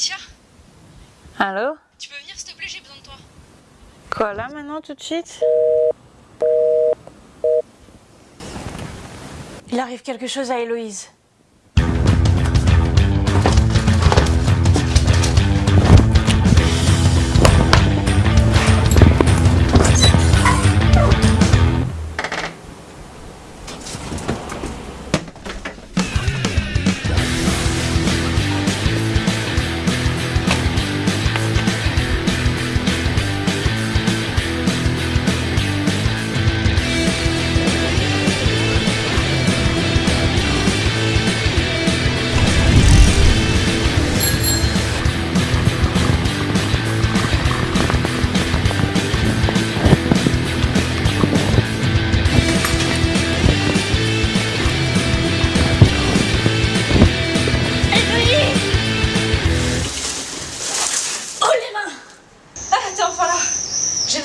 Alicia, Allô tu peux venir s'il te plaît, j'ai besoin de toi. Quoi là maintenant tout de suite Il arrive quelque chose à Héloïse.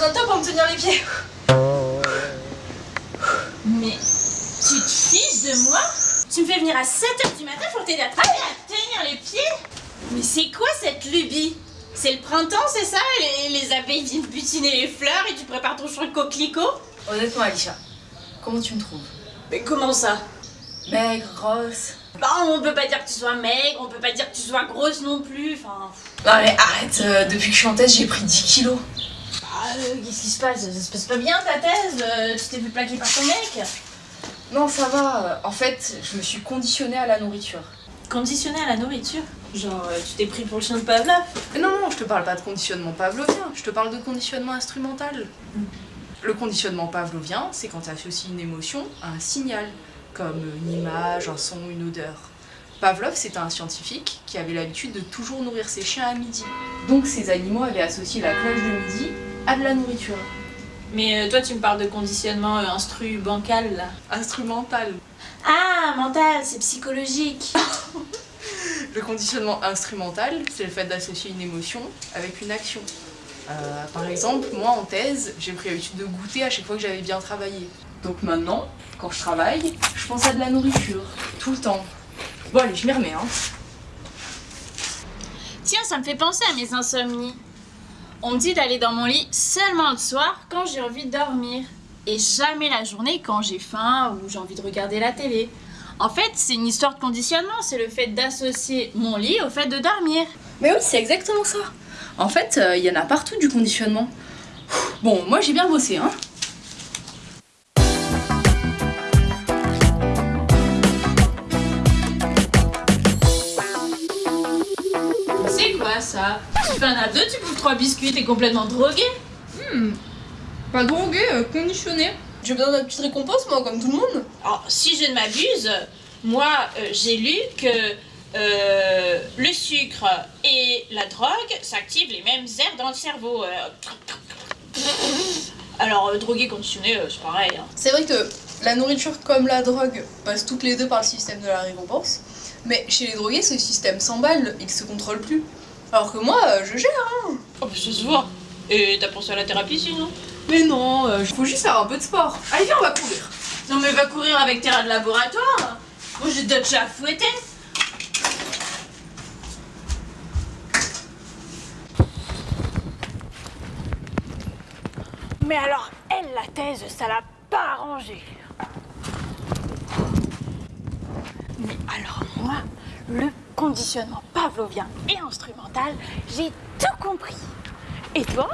J'ai besoin de toi pour me tenir les pieds. Mais tu te fiches de moi? Tu me fais venir à 7h du matin pour t'aider à travailler, à tenir les pieds? Mais c'est quoi cette lubie? C'est le printemps, c'est ça? Les, les abeilles viennent butiner les fleurs et tu prépares ton de coquelicot? Honnêtement, Alicia, comment tu me trouves? Mais comment ça? Maigre, grosse. Bah on peut pas dire que tu sois maigre, on peut pas dire que tu sois grosse non plus, enfin... Non mais arrête, euh, depuis que je suis en thèse, j'ai pris 10 kilos. Euh, qu'est-ce qui se passe? Ça se passe pas bien ta thèse? Euh, Tu t'es fait plaquer par ton mec? Non, ça va. En fait, je me suis conditionnée à la nourriture. Conditionné à la nourriture? Genre, euh, tu t'es pris pour le chien de Pavlov? Non, non, je te parle pas de conditionnement pavlovien, je te parle de conditionnement instrumental. Le conditionnement pavlovien, c'est quand tu associes une émotion à un signal, comme une image, un son, une odeur. Pavlov, c'était un scientifique qui avait l'habitude de toujours nourrir ses chiens à midi. Donc ces animaux avaient associé la cloche de midi à de la nourriture. Mais euh, toi, tu me parles de conditionnement euh, instru bancal, là. Instrumental. Ah, mental, c'est psychologique. Le conditionnement instrumental, c'est le fait d'associer une émotion avec une action. Euh, par exemple, moi en thèse, j'ai pris l'habitude de goûter à chaque fois que j'avais bien travaillé. Donc maintenant, quand je travaille, je pense à de la nourriture, tout le temps. Bon allez, je m'y remets, hein. Tiens, ça me fait penser à mes insomnies. On me dit d'aller dans mon lit seulement le soir quand j'ai envie de dormir. Et jamais la journée quand j'ai faim ou j'ai envie de regarder la télé. En fait, c'est une histoire de conditionnement, c'est le fait d'associer mon lit au fait de dormir. Mais oui, c'est exactement ça. En fait, il y en a partout du conditionnement. Bon, moi j'ai bien bossé, hein. C'est quoi ça? Tu fais un abdo, tu bouffes trois biscuits, t'es complètement drogué Pas drogué, euh, conditionné. J'ai besoin d'une petite récompense, moi, comme tout le monde. Alors, si je ne m'abuse, moi, euh, j'ai lu que euh, le sucre et la drogue s'activent les mêmes aires dans le cerveau. euh. Alors, euh, drogué, conditionné, euh, c'est pareil. hein. C'est vrai que la nourriture comme la drogue passent toutes les deux par le système de la récompense, mais chez les drogués, ce système s'emballe et qui se contrôle plus. Alors que moi, euh, je gère, hein. Oh, mais ça se voit. Et t'as pensé à la thérapie sinon? Mais non, il faut juste faire un peu de sport. Allez, viens, on va courir. Non, mais va courir avec tes rats de laboratoire. Moi, j'ai d'autres chats à fouetter. Mais alors, elle, la thèse, ça l'a pas arrangé. Mais alors moi, le conditionnement pavlovien et instrumental, j'ai tout compris. Et toi?